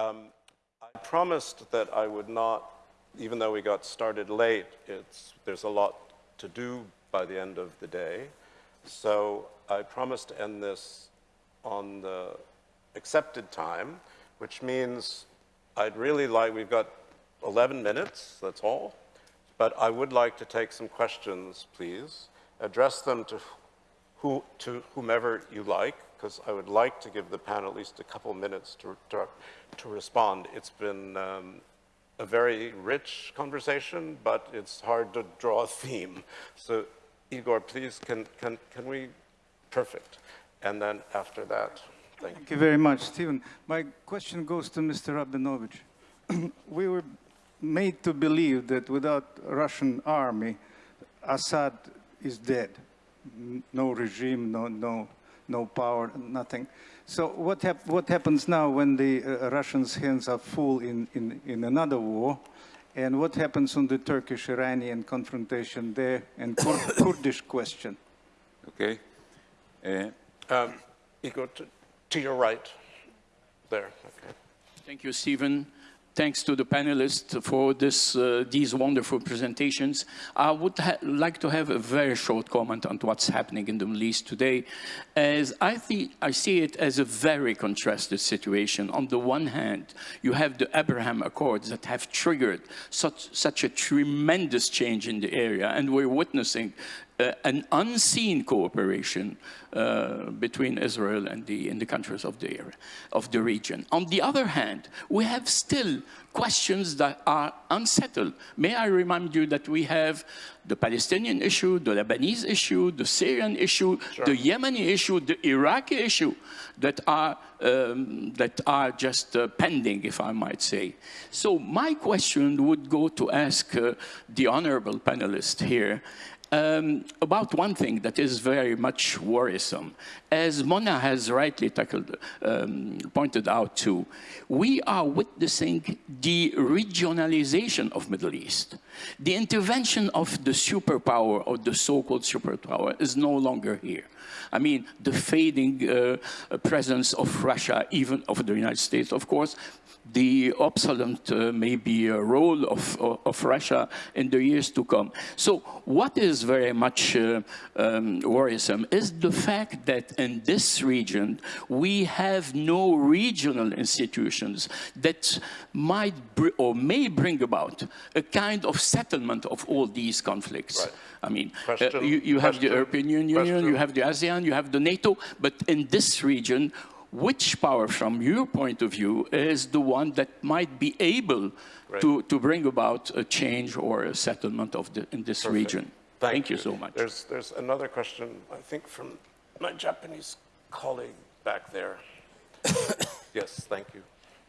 Um, I promised that I would not, even though we got started late, there's a lot to do by the end of the day. So I promised to end this on the accepted time, which means I'd really like, we've got 11 minutes, that's all, but I would like to take some questions, please. Address them to, who, to whomever you like, because I would like to give the panel at least a couple minutes to, to, to respond. It's been um, a very rich conversation, but it's hard to draw a theme. So Igor, please, can, can, can we, perfect. And then after that, thank, Thank you very much, Stephen. My question goes to Mr. Rabinovich. we were made to believe that without Russian army, Assad is dead. No regime, no, no, no power, nothing. So what, hap what happens now when the uh, Russians' hands are full in, in, in another war? And what happens on the Turkish-Iranian confrontation there and Kur Kurdish question? Okay. Uh, um, Igor, to, to your right, there, okay. Thank you, Stephen. Thanks to the panelists for this, uh, these wonderful presentations. I would like to have a very short comment on what's happening in the Middle East today, as I, I see it as a very contrasted situation. On the one hand, you have the Abraham Accords that have triggered such, such a tremendous change in the area, and we're witnessing an unseen cooperation uh, between Israel and the, and the countries of the, area, of the region. On the other hand, we have still questions that are unsettled. May I remind you that we have the Palestinian issue, the Lebanese issue, the Syrian issue, sure. the Yemeni issue, the Iraqi issue that are, um, that are just uh, pending, if I might say. So my question would go to ask uh, the honorable panelist here, um, about one thing that is very much worrisome. As Mona has rightly tackled, um, pointed out too, we are witnessing the regionalization of Middle East. The intervention of the superpower or the so-called superpower is no longer here. I mean, the fading uh, presence of Russia, even of the United States, of course, the obsolete uh, maybe a role of, of, Russia in the years to come. So what is very much uh, um, worrisome is the fact that in this region we have no regional institutions that might or may bring about a kind of settlement of all these conflicts. Right. I mean, uh, you, you have the European Union, Question. you have the ASEAN, you have the NATO, but in this region which power, from your point of view, is the one that might be able right. to, to bring about a change or a settlement of the, in this Perfect. region? Thank, Thank you. you. so much. There's, there's another question, I think, from my Japanese colleague back there. yes, thank you.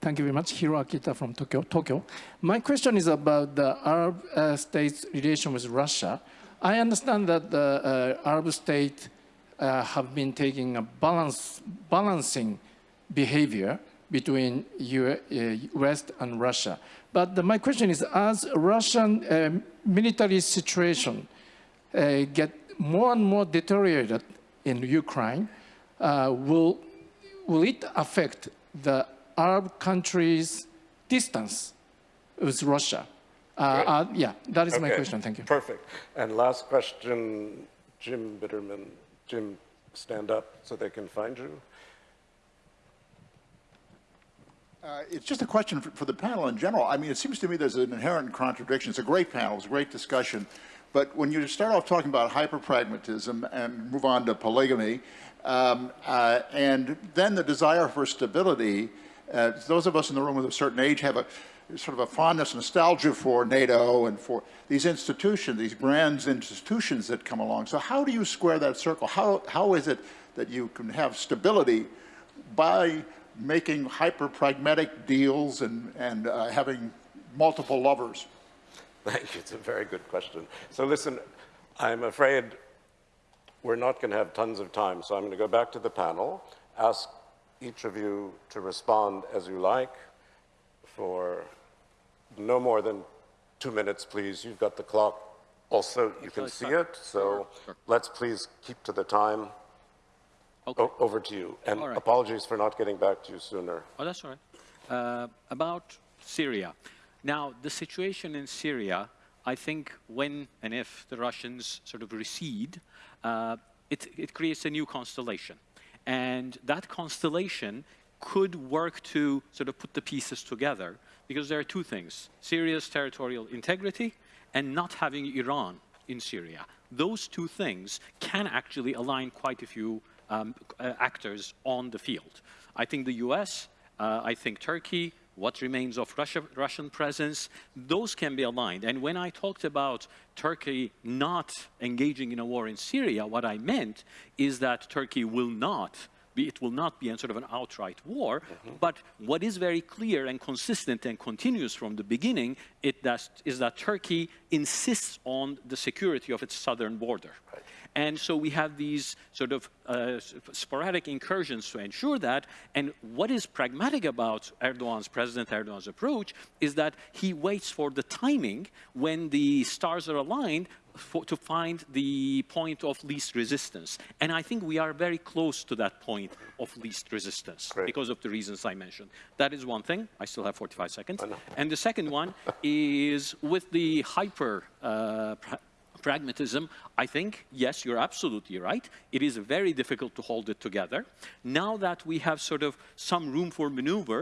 Thank you very much. Hiro Akita from Tokyo. Tokyo. My question is about the Arab uh, states' relation with Russia. I understand that the uh, Arab state uh, have been taking a balance, balancing behavior between U uh, West and Russia. But the, my question is, as Russian uh, military situation uh, get more and more deteriorated in Ukraine, uh, will, will it affect the Arab countries' distance with Russia? Uh, yeah, that is okay. my question. Thank you. Perfect. And last question, Jim Bitterman. Jim, stand up so they can find you. Uh, it's just a question for, for, the panel in general. I mean, it seems to me there's an inherent contradiction. It's a great panel, it's a great discussion. But when you start off talking about hyperpragmatism and move on to polygamy, um, uh, and then the desire for stability, uh, those of us in the room with a certain age have a sort of a fondness, nostalgia for NATO and for these institutions, these brands, institutions that come along. So how do you square that circle? How, how is it that you can have stability by making hyper-pragmatic deals and, and uh, having multiple lovers? Thank you. It's a very good question. So listen, I'm afraid we're not going to have tons of time, so I'm going to go back to the panel, ask each of you to respond as you like for no more than two minutes, please. You've got the clock. Also, you can see it, so let's please keep to the time. Okay. over to you. And right. apologies for not getting back to you sooner. Oh, that's all right. uh, about Syria. Now, the situation in Syria, I think when and if the Russians sort of recede, uh, it, it creates a new constellation. And that constellation could work to sort of put the pieces together because there are two things, Syria's territorial integrity and not having Iran in Syria. Those two things can actually align quite a few um, uh, actors on the field. I think the US, uh, I think Turkey, what remains of Russia, Russian presence, those can be aligned. And when I talked about Turkey not engaging in a war in Syria, what I meant is that Turkey will not be, it will not be a sort of an outright war, mm-hmm. but what is very clear and consistent and continuous from the beginning it does, is that Turkey insists on the security of its southern border. And so we have these sort of uh, sporadic incursions to ensure that. And what is pragmatic about Erdogan's, President Erdogan's approach is that he waits for the timing when the stars are aligned for, to find the point of least resistance. And I think we are very close to that point of least resistance Great. because of the reasons I mentioned. That is one thing. I still have 45 seconds. And the second one is with the hyper uh, pragmatism, I think, yes, you're absolutely right. It is very difficult to hold it together. Now that we have sort of some room for maneuver,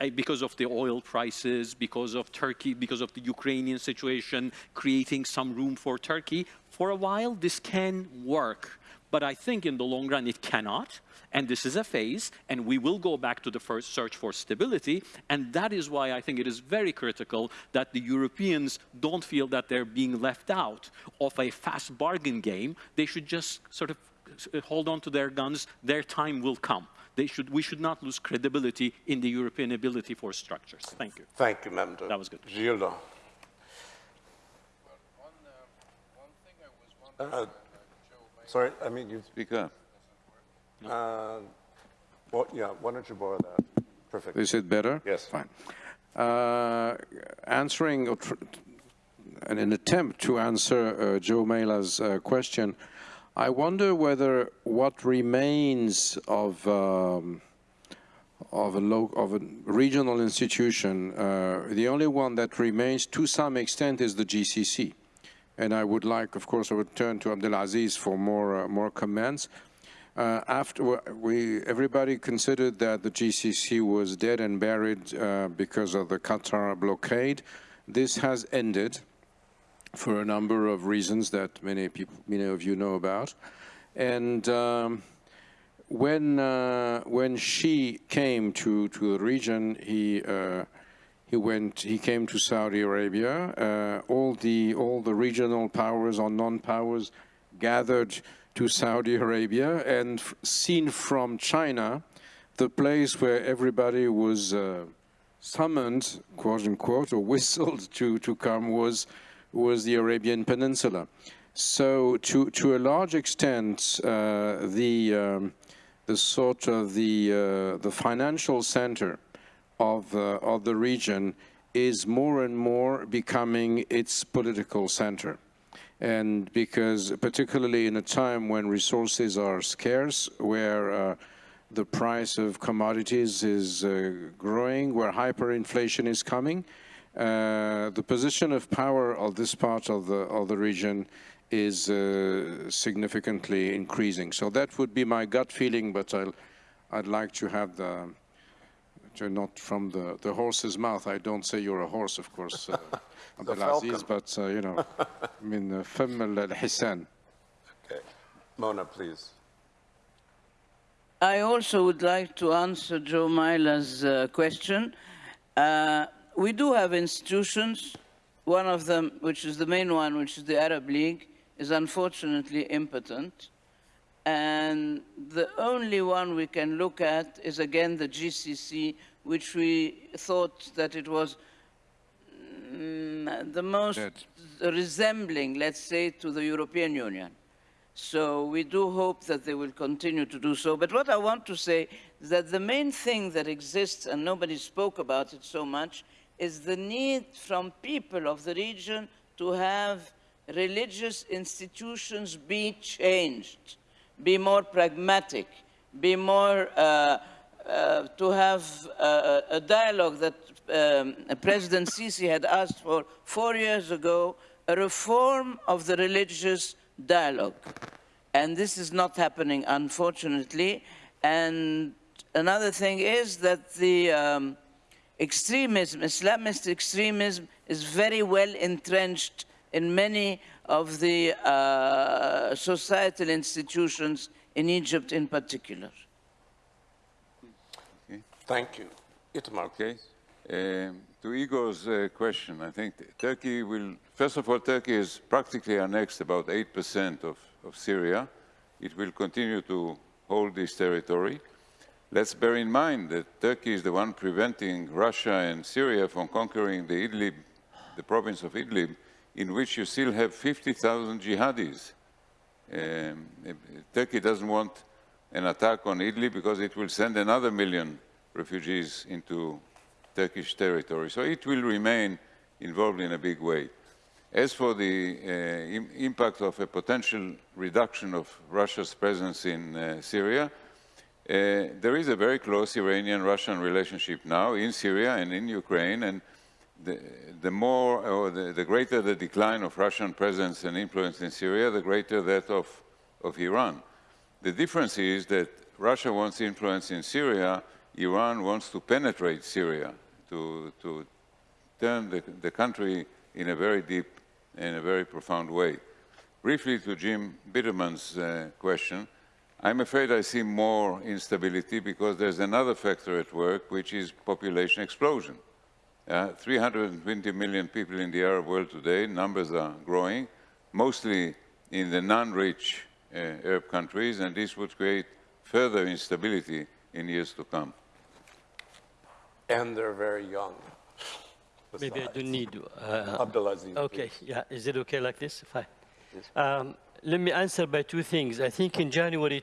eh, because of the oil prices, because of Turkey, because of the Ukrainian situation, creating some room for Turkey, for a while this can work. But I think in the long run it cannot. And this is a phase, and we will go back to the first search for stability. And that is why I think it is very critical that the Europeans don't feel that they're being left out of a fast bargain game. They should just sort of uh, hold on to their guns. Their time will come. They should, we should not lose credibility in the European ability for structures. Thank you. Thank you, Memduh. That was good. Gilda. Uh, Sorry, I mean, you, Speak up. uh, well, yeah, why don't you borrow that? Perfect. Is it better? Yes. Fine. Uh, answering, in an attempt to answer uh, Joe Mela's uh, question, I wonder whether what remains of um, of a of a regional institution, uh, the only one that remains to some extent is the GCC. And I would like, of course, I would turn to Abdelaziz for more uh, more comments. Uh, after we, everybody considered that the GCC was dead and buried uh, because of the Qatar blockade. This has ended for a number of reasons that many people, many of you know about. And um, when uh, when Xi came to to the region, he uh, he went he came to Saudi Arabia. Uh, all the all the regional powers or non-powers gathered to Saudi Arabia and seen from China, the place where everybody was uh, summoned, quote unquote, or whistled to, to come was, was the Arabian Peninsula. So to, to a large extent, uh, the, um, the sort of the, uh, the financial center of, uh, of the region is more and more becoming its political center and because particularly in a time when resources are scarce, where uh, the price of commodities is uh, growing, where hyperinflation is coming, uh, the position of power of this part of the of the region is uh, significantly increasing. So that would be my gut feeling, but I'll, I'd like to have the you're not from the, the horse's mouth. I don't say you're a horse, of course, uh, Abdelaziz, but, uh, you know, I mean, uh, al-Hissan. Okay. Mona, please. I also would like to answer Joe Myler's uh, question. Uh, we do have institutions. One of them, which is the main one, which is the Arab League, is unfortunately impotent. And the only one we can look at is again the GCC, which we thought that it was mm, the most resembling, let's say, to the European Union. So we do hope that they will continue to do so. But what I want to say is that the main thing that exists, and nobody spoke about it so much, is the need from people of the region to have religious institutions be changed, be more pragmatic, be more, uh, uh, to have have uh, a dialogue that um, President Sisi had asked for four years ago, a reform of the religious dialogue. And this is not happening, unfortunately. And another thing is that the um, extremism, Islamist extremism, is very well entrenched in many of the uh, societal institutions in Egypt in particular. Thank you. Itamar. Okay. Um, to Igor's uh, question, I think Turkey will, first of all, Turkey is practically annexed about 8% of, of Syria. It will continue to hold this territory. Let's bear in mind that Turkey is the one preventing Russia and Syria from conquering the Idlib, the province of Idlib, in which you still have 50,000 jihadis. Um, Turkey doesn't want an attack on Idlib because it will send another million refugees into Turkish territory. So it will remain involved in a big way. As for the uh, Im impact of a potential reduction of Russia's presence in uh, Syria, uh, there is a very close Iranian-Russian relationship now in Syria and in Ukraine, and the, the more or the, the, greater the decline of Russian presence and influence in Syria, the greater that of, of Iran. The difference is that Russia wants influence in Syria, Iran wants to penetrate Syria, to, to turn the, the country in a very deep, in a very profound way. Briefly to Jim Bitterman's uh, question, I'm afraid I see more instability because there's another factor at work, which is population explosion. Uh, 320 million people in the Arab world today, numbers are growing, mostly in the non-rich uh, Arab countries, and this would create further instability in years to come. And they're very young. Maybe I don't need. Uh, Abdulaziz. okay, yeah. Is it okay like this? Fine. Um, let me answer by two things. I think in January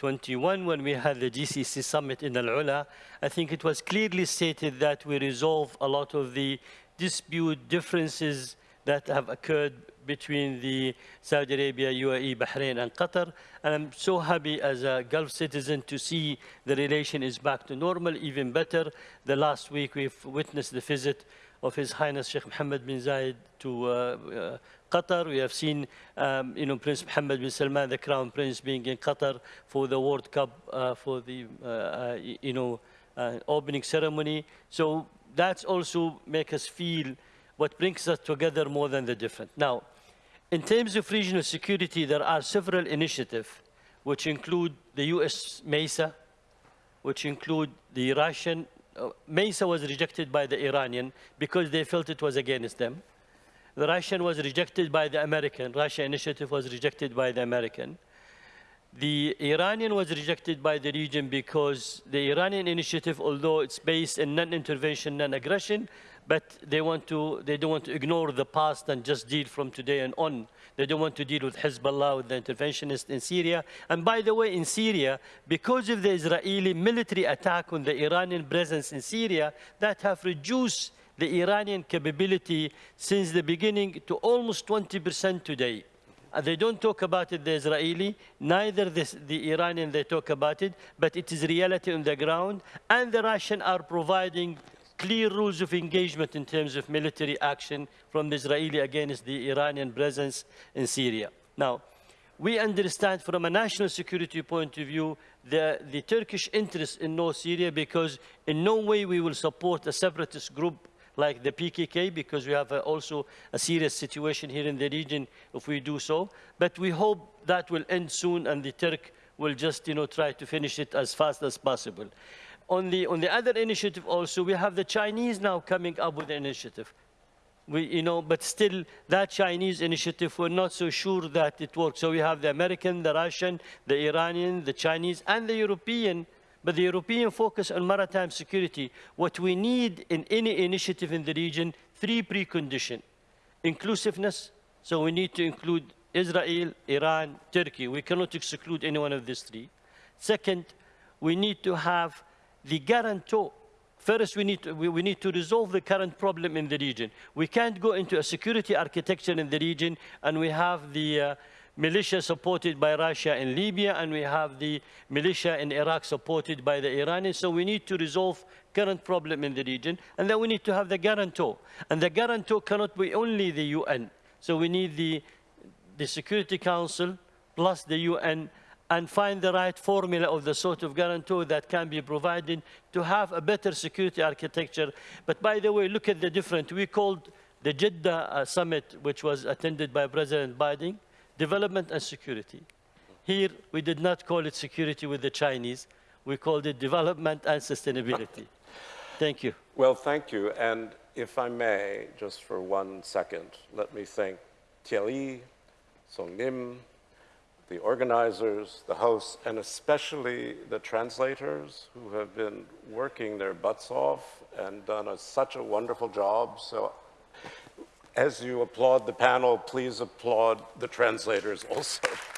2021, when we had the GCC summit in Al Ula, I think it was clearly stated that we resolve a lot of the dispute differences that have occurred between the Saudi Arabia, UAE, Bahrain, and Qatar. And I'm so happy as a Gulf citizen to see the relation is back to normal, even better. The last week we've witnessed the visit of His Highness Sheikh Mohammed bin Zayed to uh, uh, Qatar. We have seen, um, you know, Prince Mohammed bin Salman, the Crown Prince, being in Qatar for the World Cup, uh, for the, uh, uh, you know, uh, opening ceremony. So that's also make us feel what brings us together more than the different. Now, in terms of regional security, there are several initiatives which include the US MESA, which include the Russian. MESA was rejected by the Iranian because they felt it was against them. The Russian was rejected by the American. Russia initiative was rejected by the American. The Iranian was rejected by the region because the Iranian initiative, although it's based in non-intervention, non-aggression, but they want to, they don't want to ignore the past and just deal from today and on. They don't want to deal with Hezbollah, with the interventionists in Syria. And by the way, in Syria, because of the Israeli military attack on the Iranian presence in Syria, that have reduced the Iranian capability since the beginning to almost 20% today. They don't talk about it, the Israeli, neither the, the Iranian they talk about it, but it is reality on the ground. And the Russian are providing clear rules of engagement in terms of military action from the Israeli against the Iranian presence in Syria. Now, we understand from a national security point of view the, the Turkish interest in North Syria because in no way we will support a separatist group like the PKK because we have uh, also a serious situation here in the region if we do so. But we hope that will end soon and the Turk will just you know, try to finish it as fast as possible. On the, on the other initiative also, we have the Chinese now coming up with an initiative. We, you know, but still, that Chinese initiative, we're not so sure that it works. So we have the American, the Russian, the Iranian, the Chinese, and the European but the European focus on maritime security, what we need in any initiative in the region, three preconditions. Inclusiveness, so we need to include Israel, Iran, Turkey. We cannot exclude any one of these three. Second, we need to have the guarantor. First, we need, to, we, we need to resolve the current problem in the region. We can't go into a security architecture in the region and we have the uh, militia supported by Russia in Libya, and we have the militia in Iraq supported by the Iranians. So we need to resolve current problem in the region, and then we need to have the guarantor. And the guarantor cannot be only the UN. So we need the, the Security Council plus the UN and find the right formula of the sort of guarantor that can be provided to have a better security architecture. But by the way, look at the different. We called the Jeddah uh, summit, which was attended by President Biden, development and security. Here, we did not call it security with the Chinese. We called it development and sustainability. Thank you. Well, thank you. And if I may, just for one second, let me thank Thierry, Song Nim, the organizers, the hosts, and especially the translators who have been working their butts off and done a, such a wonderful job. So as you applaud the panel, please applaud the translators also.